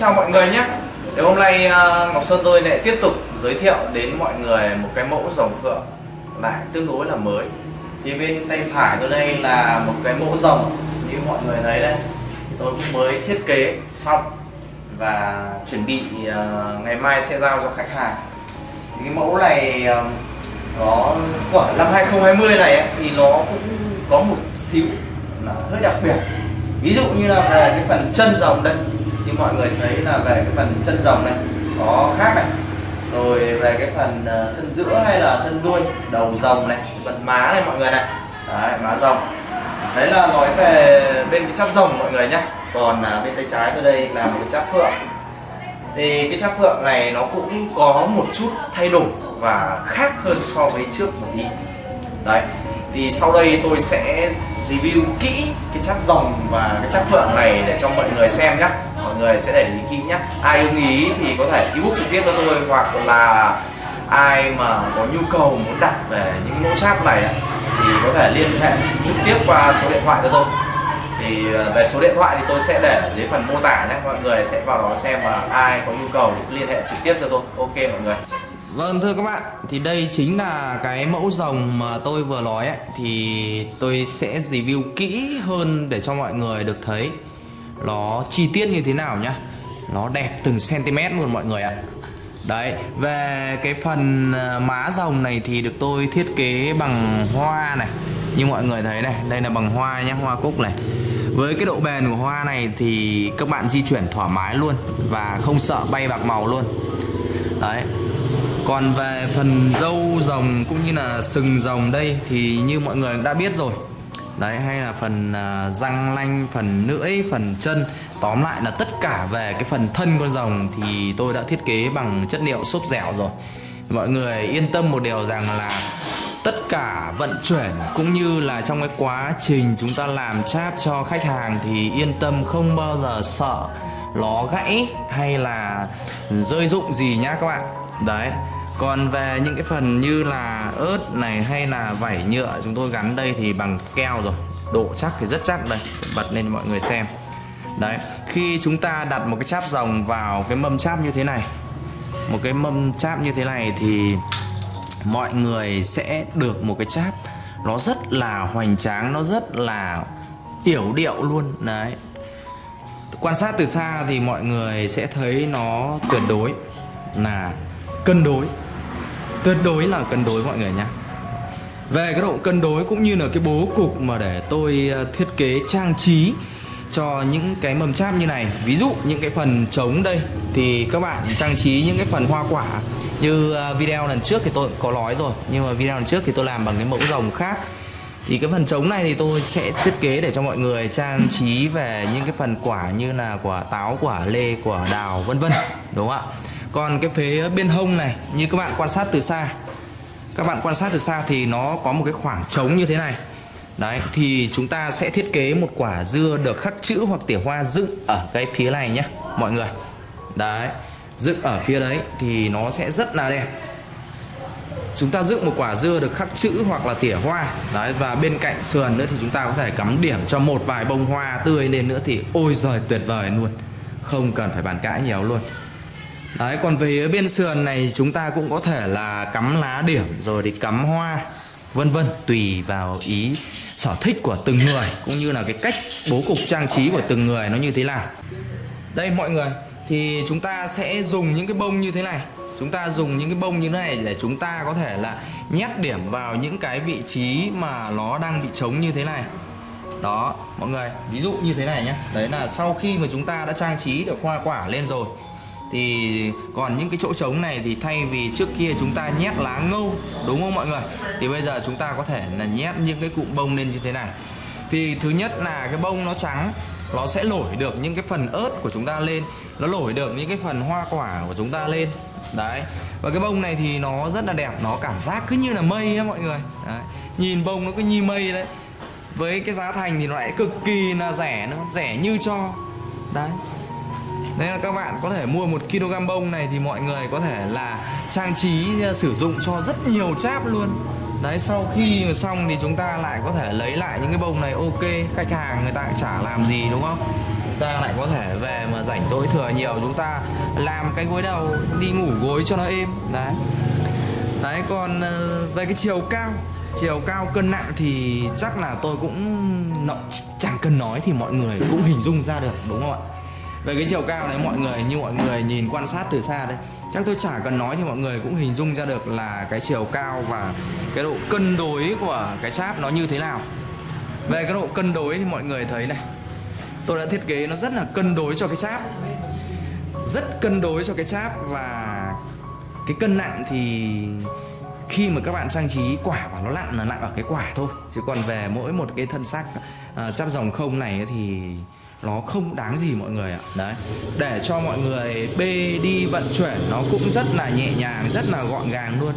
chào mọi người nhé. Thì hôm nay ờ, Ngọc Sơn tôi lại tiếp tục giới thiệu đến mọi người một cái mẫu rồng phượng lại tương đối là mới. Thì bên tay phải tôi đây là một cái mẫu rồng như mọi người thấy đây. Tôi cũng mới thiết kế xong và chuẩn bị ờ, ngày mai sẽ giao cho khách hàng. Thì cái mẫu này ờ, nó của năm 2020 này ấy, thì nó cũng có một xíu là hơi đặc biệt. Ví dụ như là về cái phần chân rồng đây như mọi người thấy là về cái phần chân rồng này có khác này. Rồi về cái phần ờ, thân giữa hay là thân đuôi đầu rồng này phần má này mọi người này. Đấy má rồng. Đấy là nói về bên cái chắp rồng mọi người nhé còn à, bên tay trái tôi đây là một cái chắp phượng. Thì cái chắp phượng này nó cũng có một chút thay đổi và khác hơn so với trước một tí. Đấy thì sau đây tôi sẽ review kỹ cái chắp rồng và cái chắp phượng này để cho mọi người xem nhé người sẽ để ý kỹ nhé ai ưng ý thì có thể ebook trực tiếp cho tôi hoặc là ai mà có nhu cầu muốn đặt về những mẫu cháp này thì có thể liên hệ trực tiếp qua số điện thoại cho tôi. Thì ờ, về số điện thoại thì tôi sẽ để dưới phần mô tả nhé mọi người sẽ vào đó xem và ai có nhu cầu thì liên hệ trực tiếp cho tôi. Ok mọi người. Vâng thưa các bạn, thì đây chính là cái mẫu rồng mà tôi vừa nói ấy, thì tôi sẽ review kỹ hơn để cho mọi người được thấy nó chi tiết như thế nào nhá. Nó đẹp từng cm luôn mọi người ạ. Đấy, về cái phần ờ, má rồng này thì được tôi thiết kế bằng hoa này. Như mọi người thấy này, đây là bằng hoa nhá, hoa cúc này. Với cái độ bền của hoa này thì các bạn di chuyển thoải mái luôn và không sợ bay bạc màu luôn. Đấy, còn về phần dâu rồng cũng như là sừng rồng đây thì như mọi người đã biết rồi đấy hay là phần uh, răng lanh phần lưỡi phần chân. Tóm lại là tất cả về cái phần thân con rồng thì tôi đã thiết kế bằng chất liệu xốp dẻo rồi. Mọi người yên tâm một điều rằng là tất cả vận chuyển cũng như là trong cái quá trình chúng ta làm cháp cho khách hàng thì yên tâm không bao giờ sợ nó gãy hay là rơi rụng gì nhá các bạn. Đấy còn về những cái phần như là ớt này hay là vảy nhựa, chúng tôi gắn đây thì bằng keo rồi. Độ chắc thì rất chắc đây. Bật lên mọi người xem. Đấy, khi chúng ta đặt một cái cháp rồng vào cái mâm cháp như thế này, một cái mâm cháp như thế này thì mọi người sẽ được một cái cháp nó rất là hoành tráng, nó rất là yểu điệu luôn. Đấy. Quan sát từ xa thì mọi người sẽ thấy nó tuyệt đối là cân đối tuyệt đối là cân đối mọi người nhé về cái độ cân đối cũng như là cái bố cục mà để tôi ờ, thiết kế trang trí cho những cái mầm cháp như này. Ví dụ những cái phần trống đây, thì các bạn trang trí những cái phần hoa quả như ờ, video lần trước thì tôi có nói rồi, nhưng mà video lần trước thì tôi làm bằng cái mẫu rồng khác. Thì cái phần trống này thì tôi sẽ thiết kế để cho mọi người trang trí về những cái phần quả như là quả táo, quả lê, quả đào, vân vân, đúng không ạ? Còn cái phía bên hông này, như các bạn quan sát từ xa, các bạn quan sát từ xa thì nó có một cái khoảng trống như thế này. Đấy, thì chúng ta sẽ thiết kế một quả dưa được khắc chữ hoặc tỉa hoa dựng ở cái phía này nhé, mọi người. Đấy, dựng ở phía đấy thì nó sẽ rất là đẹp. Chúng ta dựng một quả dưa được khắc chữ hoặc là tỉa hoa. Đấy, và bên cạnh sườn nữa thì chúng ta có thể cắm điểm cho một vài bông hoa tươi lên nữa thì ôi giời, tuyệt vời luôn. Không cần phải bàn cãi nhiều luôn. Đấy, còn về bên sườn này chúng ta cũng có thể là cắm lá điểm, rồi thì cắm hoa, vân vân, tùy vào ý sở thích của từng người, cũng như là cái cách bố cục trang trí của từng người nó như thế nào. Đây, mọi người, thì chúng ta sẽ dùng những cái bông như thế này. Chúng ta dùng những cái bông như thế này để chúng ta có thể là nhét điểm vào những cái vị trí mà nó đang bị trống như thế này. Đó, mọi người, ví dụ như thế này nhé. Đấy là sau khi mà chúng ta đã trang trí được hoa quả lên rồi thì còn những cái chỗ trống này thì thay vì trước kia chúng ta nhét lá ngâu, đúng không mọi người? Thì bây giờ chúng ta có thể là nhét những cái cụm bông lên như thế này. Thì thứ nhất là cái bông nó trắng, nó sẽ nổi được những cái phần ớt của chúng ta lên. Nó nổi được những cái phần hoa quả của chúng ta lên. Đấy. Và cái bông này thì nó rất là đẹp, nó cảm giác cứ như là mây á mọi người. Đấy. nhìn bông nó cứ như mây đấy. Với cái giá thành thì nó lại cực kỳ là rẻ nữa, rẻ như cho. Đấy. Đấy là các bạn có thể mua một kg bông này thì mọi người có thể là trang trí à, sử dụng cho rất nhiều cháp luôn. Đấy sau khi mà xong thì chúng ta lại có thể lấy lại những cái bông này. Ok Khách hàng người ta cũng chả làm gì đúng không? Ta lại có thể về mà rảnh tối thừa nhiều chúng ta làm cái gối đầu đi ngủ gối cho nó êm. Đấy. Đấy còn ờ, về cái chiều cao chiều cao cân nặng thì chắc là tôi cũng nó, chẳng cần nói thì mọi người cũng hình dung ra được đúng không ạ? Về cái chiều cao đấy mọi người như mọi người nhìn quan sát từ xa đây chắc tôi chả cần nói thì mọi người cũng hình dung ra được là cái chiều cao và cái độ cân đối của cái sáp nó như thế nào. Về cái độ cân đối thì mọi người thấy này tôi đã thiết kế nó rất là cân đối cho cái sáp rất cân đối cho cái cháp và cái cân nặng thì khi mà các bạn trang trí quả và nó nặng là nặng ở cái quả thôi. Chứ còn về mỗi một cái thân xác à, uh, chắp dòng không này thì nó không đáng gì mọi người ạ. Đấy để cho mọi người bê đi vận chuyển nó cũng rất là nhẹ nhàng rất là gọn gàng luôn.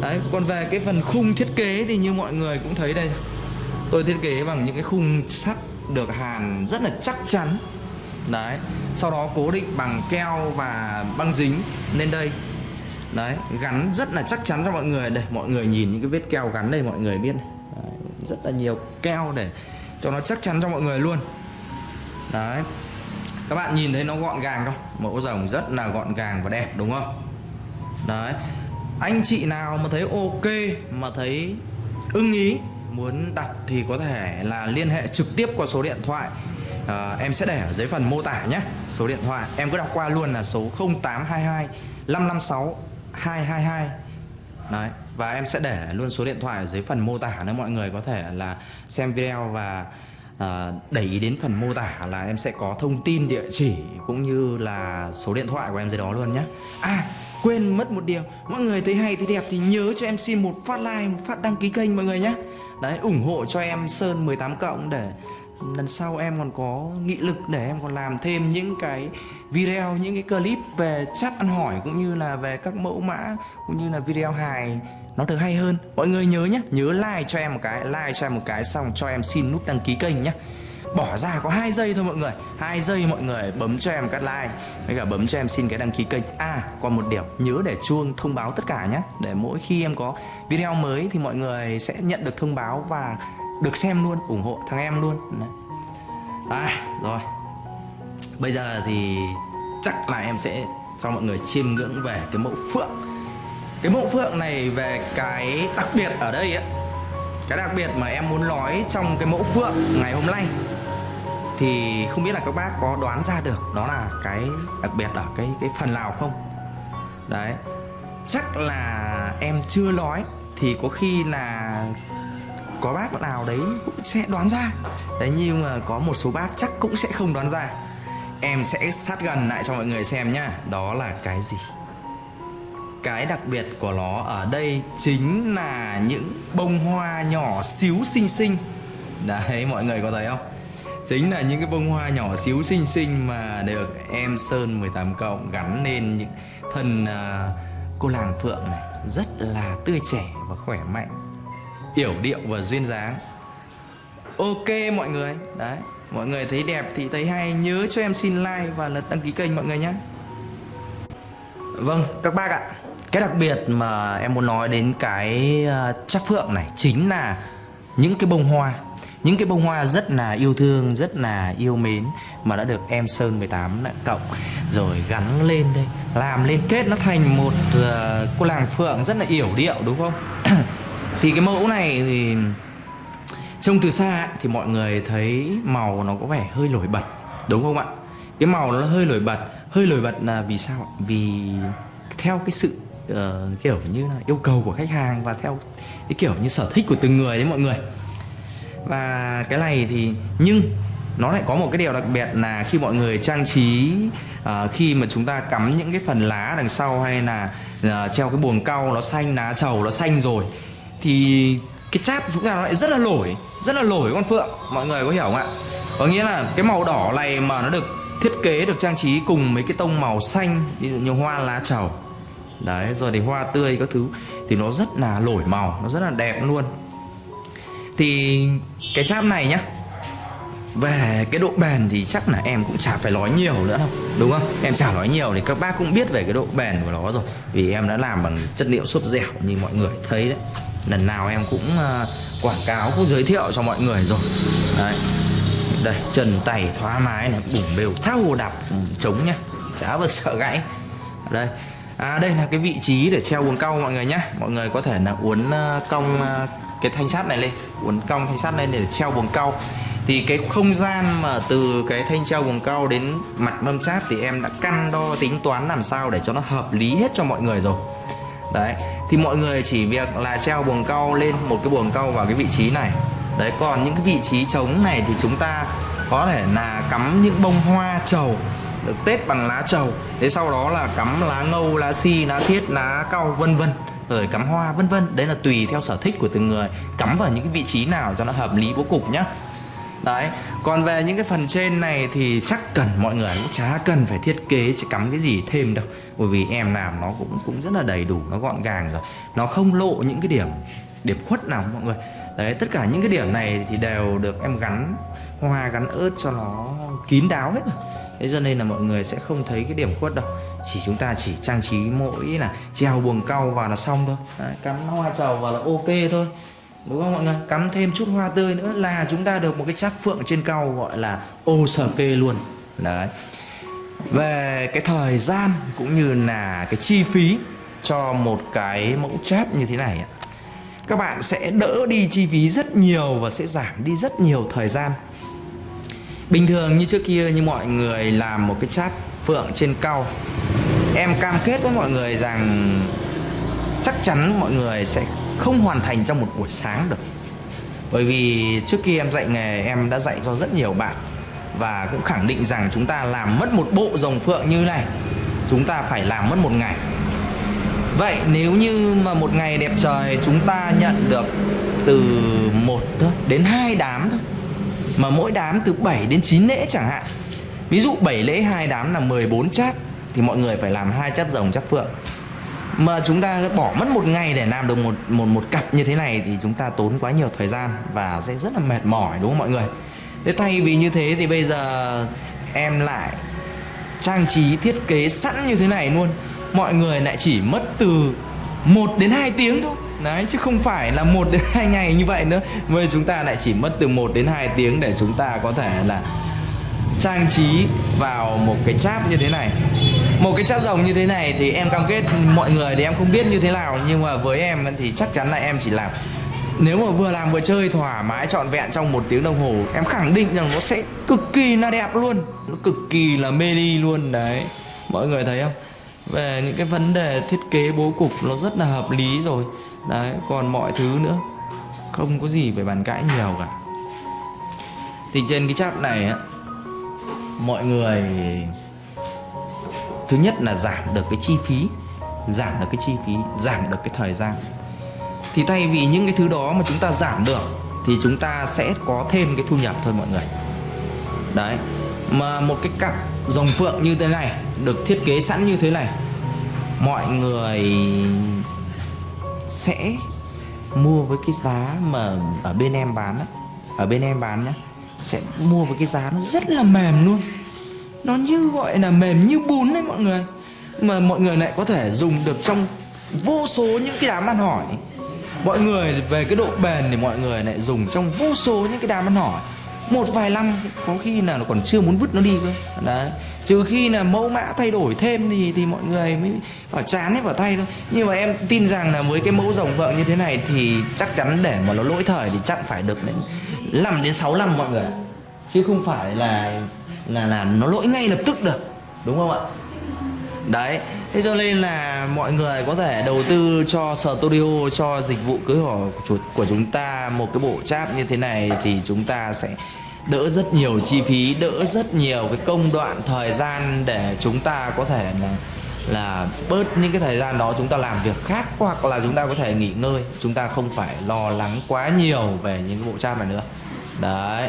Đấy còn về cái phần khung thiết kế thì như mọi người cũng thấy đây. Tôi thiết kế bằng những cái khung sắt được hàn rất là chắc chắn. Đấy sau đó cố định bằng keo và băng dính lên đây. Đấy gắn rất là chắc chắn cho mọi người. Đây mọi người nhìn những cái vết keo gắn đây mọi người biết. Đấy, rất là nhiều keo để cho nó chắc chắn cho mọi người luôn đấy. Các bạn nhìn thấy nó gọn gàng không? Mẫu rồng rất là gọn gàng và đẹp đúng không? Đấy. Anh chị nào mà thấy ok mà thấy ưng ý muốn đặt thì có thể là liên hệ trực tiếp qua số điện thoại. À, em sẽ để ở dưới phần mô tả nhé. Số điện thoại em cứ đọc qua luôn là số 0822 556 222 đấy và em sẽ để luôn số điện thoại ở dưới phần mô tả nữa mọi người có thể là xem video và à, đẩy ý đến phần mô tả là em sẽ có thông tin địa chỉ cũng như là số điện thoại của em dưới đó luôn nhé à quên mất một điều. Mọi người thấy hay thấy đẹp thì nhớ cho em xin một phát like một phát đăng ký kênh mọi người nhé đấy ủng hộ cho em sơn 18 cộng để lần sau em còn có nghị lực để em còn làm thêm những cái video những cái clip về chat ăn hỏi cũng như là về các mẫu mã cũng như là video hài nó được hay hơn, mọi người nhớ nhé nhớ like cho em một cái, like cho em một cái, xong cho em xin nút đăng ký kênh nhé bỏ ra có hai giây thôi mọi người, hai giây mọi người, bấm cho em cắt like, với cả bấm cho em xin cái đăng ký kênh. À còn một điểm nhớ để chuông thông báo tất cả nhé để mỗi khi em có video mới thì mọi người sẽ nhận được thông báo và được xem luôn, ủng hộ thằng em luôn. À rồi. Bây giờ thì chắc là em sẽ cho mọi người chiêm ngưỡng về cái mẫu phượng cái mẫu phượng này về cái đặc biệt ở đây á, cái đặc biệt mà em muốn nói trong cái mẫu phượng ngày hôm nay, thì không biết là các bác có đoán ra được đó là cái đặc biệt ở cái cái phần nào không? Đấy, chắc là em chưa nói thì có khi là có bác nào đấy cũng sẽ đoán ra. Đấy, nhưng mà có một số bác chắc cũng sẽ không đoán ra. Em sẽ sát gần lại cho mọi người xem nhá, đó là cái gì? Cái đặc biệt của nó ở đây chính là những bông hoa nhỏ xíu xinh xinh. Đấy mọi người có thấy không? Chính là những cái bông hoa nhỏ xíu xinh xinh mà được em sơn 18 cộng gắn lên những thân uh, cô làng phượng này. Rất là tươi trẻ và khỏe mạnh yểu điệu và duyên dáng. Ok mọi người. Đấy mọi người thấy đẹp thì thấy hay. Nhớ cho em xin like và lật đăng ký kênh mọi người nhé. Vâng các bác ạ cái đặc biệt mà em muốn nói đến cái ờ, chắc phượng này chính là những cái bông hoa. Những cái bông hoa rất là yêu thương rất là yêu mến mà đã được em sơn 18 cộng rồi gắn lên đây làm lên kết nó thành một uh, cô làng phượng rất là yểu điệu đúng không? Thì cái mẫu này thì trông từ xa thì mọi người thấy màu nó có vẻ hơi nổi bật đúng không ạ? Cái màu nó hơi nổi bật. Hơi nổi bật là vì sao vì theo cái sự uh, kiểu như là yêu cầu của khách hàng và theo cái kiểu như sở thích của từng người đấy mọi người. Và cái này thì nhưng nó lại có một cái điều đặc biệt là khi mọi người trang trí uh, khi mà chúng ta cắm những cái phần lá đằng sau hay là uh, treo cái buồng cau nó xanh lá trầu nó xanh rồi thì cái cháp chúng ta nó lại rất là nổi rất là nổi con phượng. Mọi người có hiểu không ạ? Có nghĩa là cái màu đỏ này mà nó được thiết kế được trang trí cùng mấy cái tông màu xanh như hoa lá trầu đấy rồi thì hoa tươi các thứ thì nó rất là nổi màu nó rất là đẹp luôn. Thì cái cháp này nhá về cái độ bền thì chắc là em cũng chả phải nói nhiều nữa đâu đúng không? Em chả nói nhiều thì các bác cũng biết về cái độ bền của nó rồi vì em đã làm bằng chất liệu xốp dẻo như mọi người thấy đấy. Lần nào em cũng uh, quảng cáo cũng giới thiệu cho mọi người rồi. Đấy. Đây trần tày thoải mái này bủng bều thao hồ đạp ừ, chống nhá. Chả bao sợ gãy. Đây à đây là cái vị trí để treo buồng cong mọi người nhé. Mọi người có thể là uốn ờ, cong ờ, cái thanh sắt này lên, uốn cong thanh sắt lên để treo buồng cau. thì cái không gian mà từ cái thanh treo buồng cau đến mặt mâm chát thì em đã căn đo tính toán làm sao để cho nó hợp lý hết cho mọi người rồi. Đấy, thì mọi người chỉ việc là treo buồng cau lên một cái buồng cau vào cái vị trí này. Đấy, còn những cái vị trí trống này thì chúng ta có thể là cắm những bông hoa trầu được tết bằng lá trầu. Thế sau đó là cắm lá ngâu lá si lá thiết, lá cau, vân vân. Rồi cắm hoa, vân vân. Đấy là tùy theo sở thích của từng người. Cắm vào những cái vị trí nào cho nó hợp lý bố cục nhá. Đấy, còn về những cái phần trên này thì chắc cần, mọi người cũng chả cần phải thiết kế chỉ cắm cái gì thêm đâu. Bởi vì em làm nó cũng cũng rất là đầy đủ, nó gọn gàng rồi. Nó không lộ những cái điểm điểm khuất nào mọi người. Đấy, tất cả những cái điểm này thì đều được em gắn, hoa gắn ớt cho nó kín đáo hết. rồi thế cho nên là mọi người sẽ không thấy cái điểm khuất đâu. Chỉ chúng ta chỉ trang trí mỗi là treo buồng cau vào là xong thôi. Đấy, cắm hoa trầu vào là ok thôi. Đúng không mọi người? Cắm thêm chút hoa tươi nữa là chúng ta được một cái chắc phượng trên cau gọi là ô sở kê luôn. Đấy. Về cái thời gian cũng như là cái chi phí cho một cái mẫu cháp như thế này các bạn sẽ đỡ đi chi phí rất nhiều và sẽ giảm đi rất nhiều thời gian bình thường như trước kia như mọi người làm một cái chat phượng trên cao, em cam kết với mọi người rằng chắc chắn mọi người sẽ không hoàn thành trong một buổi sáng được. Bởi vì trước kia em dạy nghề em đã dạy cho rất nhiều bạn và cũng khẳng định rằng chúng ta làm mất một bộ rồng phượng như này chúng ta phải làm mất một ngày. Vậy nếu như mà một ngày đẹp trời chúng ta nhận được từ một đến hai đám thôi mà mỗi đám từ 7 đến 9 lễ chẳng hạn. Ví dụ 7 lễ, hai đám là 14 chát, thì mọi người phải làm hai chát rồng, chát phượng. Mà chúng ta bỏ mất một ngày để làm được một một một cặp như thế này thì chúng ta tốn quá nhiều thời gian và sẽ rất là mệt mỏi, đúng không mọi người? Thế thay vì như thế thì bây giờ em lại trang trí, thiết kế sẵn như thế này luôn. Mọi người lại chỉ mất từ 1 đến 2 tiếng thôi. Đấy, chứ không phải là một đến hai ngày như vậy nữa. Với chúng ta lại chỉ mất từ 1 đến 2 tiếng để chúng ta có thể là trang trí vào một cái cháp như thế này. Một cái cháp rồng như thế này thì em cam kết mọi người thì em không biết như thế nào, nhưng mà với em thì chắc chắn là em chỉ làm. Nếu mà vừa làm vừa chơi thoải mái, trọn vẹn trong một tiếng đồng hồ, em khẳng định rằng nó sẽ cực kỳ là đẹp luôn. Nó cực kỳ là mê ly luôn, đấy. Mọi người thấy không? Về những cái vấn đề thiết kế bố cục nó rất là hợp lý rồi đấy, còn mọi thứ nữa. Không có gì phải bàn cãi nhiều cả. Thì trên cái chat này á, mọi người, thứ nhất là giảm được cái chi phí, giảm được cái chi phí, giảm được cái thời gian. Thì thay vì những cái thứ đó mà chúng ta giảm được, thì chúng ta sẽ có thêm cái thu nhập thôi mọi người. Đấy, mà một cái cặp dòng phượng như thế này, được thiết kế sẵn như thế này, mọi người sẽ mua với cái giá mà ở bên em bán á. Ở bên em bán nhá. Sẽ mua với cái giá nó rất là mềm luôn. Nó như gọi là mềm như bún đấy mọi người. Mà mọi người lại có thể dùng được trong vô số những cái đám ăn hỏi. Mọi người về cái độ bền thì mọi người lại dùng trong vô số những cái đám ăn hỏi một vài năm có khi là nó còn chưa muốn vứt nó đi cơ. Đấy. Trừ khi là mẫu mã thay đổi thêm thì thì mọi người mới ở chán hết vào tay thôi. Nhưng mà em tin rằng là với cái mẫu rồng vợ như thế này thì chắc chắn để mà nó lỗi thời thì chắc phải được đến 5 đến 6 năm mọi người chứ không phải là là là nó lỗi ngay lập tức được. Đúng không ạ? Đấy. Thế cho nên là mọi người có thể đầu tư cho studio, cho dịch vụ cưới hỏi của chúng ta một cái bộ cháp như thế này thì chúng ta sẽ đỡ rất nhiều chi phí, đỡ rất nhiều cái công đoạn, thời gian để chúng ta có thể là là bớt những cái thời gian đó chúng ta làm việc khác, hoặc là chúng ta có thể nghỉ ngơi. Chúng ta không phải lo lắng quá nhiều về những cái bộ cháp này nữa. Đấy.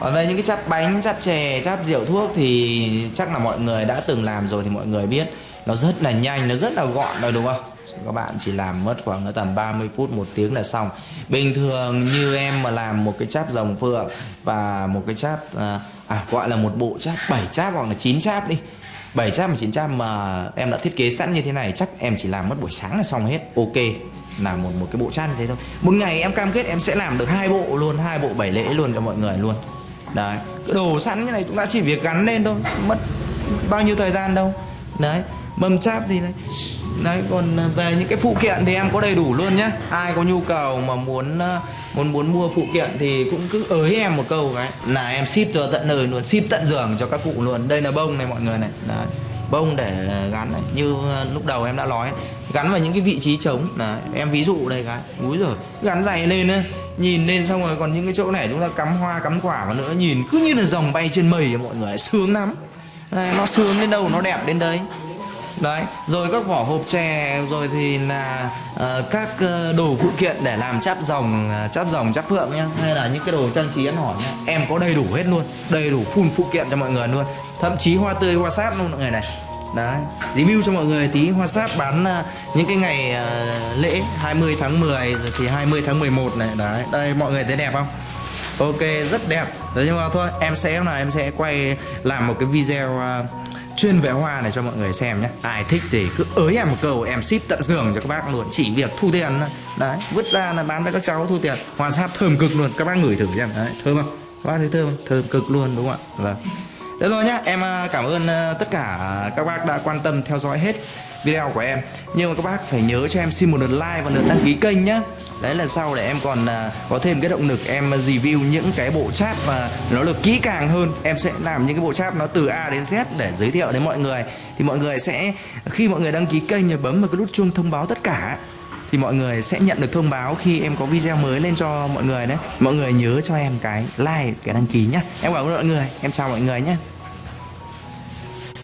Còn về những cái chắp bánh chắp chè chắp rượu thuốc thì chắc là mọi người đã từng làm rồi thì mọi người biết. Nó rất là nhanh, nó rất là gọn rồi đúng không? Các bạn chỉ làm mất khoảng tầm 30 phút một tiếng là xong. Bình thường như em mà làm một cái cháp rồng phượng và một cái cháp à, à gọi là một bộ cháp 7 cháp hoặc là 9 cháp đi. 7 cháp và 9 cháp mà em đã thiết kế sẵn như thế này chắc em chỉ làm mất buổi sáng là xong hết. Ok làm một một cái bộ chăn thế thôi. Một ngày em cam kết em sẽ làm được hai bộ luôn hai bộ bảy lễ luôn cho mọi người luôn. Đấy cái đồ sẵn như này chúng ta chỉ việc gắn lên thôi mất bao nhiêu thời gian đâu. Đấy mâm cháp thì đấy đấy còn à, về những cái phụ kiện thì em có đầy đủ luôn nhá. Ai có nhu cầu mà muốn à, muốn muốn mua phụ kiện thì cũng cứ ới em một câu cái là em ship cho tận nơi luôn ship tận giường cho các cụ luôn. Đây là bông này mọi người này. Đấy bông để gắn này. Như à, lúc đầu em đã nói gắn vào những cái vị trí trống. Là em ví dụ đây cái úi rồi gắn dày lên á. Nhìn lên xong rồi còn những cái chỗ này chúng ta cắm hoa cắm quả vào nữa. Nhìn cứ như là dòng bay trên mây mọi người sướng lắm. Đây, nó sướng đến đâu nó đẹp đến đấy đấy rồi các vỏ hộp chè rồi thì là uh, các ờ, đồ phụ kiện để làm cháp rồng ờ, cháp rồng cháp phượng nhá. Hay là những cái đồ trang trí ăn hỏi nhá. Em có đầy đủ hết luôn đầy đủ full phụ kiện cho mọi người luôn. Thậm chí hoa tươi hoa sáp luôn mọi người này. Đấy review cho mọi người tí. Hoa sáp bán uh, những cái ngày uh, lễ 20 tháng 10 rồi thì 20 tháng 11 này. Đấy đây mọi người thấy đẹp không? Ok rất đẹp. Đấy, nhưng mà thôi em sẽ là em sẽ quay làm một cái video uh, chuyên về hoa này cho mọi người xem nhé. Ai thích thì cứ ới em một câu em ship tận giường cho các bác luôn. Chỉ việc thu tiền thôi. đấy vứt ra là bán cho các cháu thu tiền. Hoa sáp thơm cực luôn. Các bác ngửi thử xem. Đấy thơm không? Các bác thấy thơm không? thơm cực luôn đúng không ạ? Vâng. Thế rồi nhá, em à, cảm ơn ờ, tất cả các bác đã quan tâm theo dõi hết video của em. Nhưng mà các bác phải nhớ cho em xin một lượt like và lượt đăng ký kênh nhá. Đấy là sau để em còn uh, có thêm cái động lực em review những cái bộ chat và nó được kỹ càng hơn. Em sẽ làm những cái bộ chat nó từ A đến Z để giới thiệu đến mọi người. Thì mọi người sẽ, khi mọi người đăng ký kênh thì bấm vào cái nút chuông thông báo tất cả thì mọi người sẽ nhận được thông báo khi em có video mới lên cho mọi người đấy. Mọi người nhớ cho em cái like cái đăng ký nhá. Em cảm ơn mọi người. Em chào mọi người nhé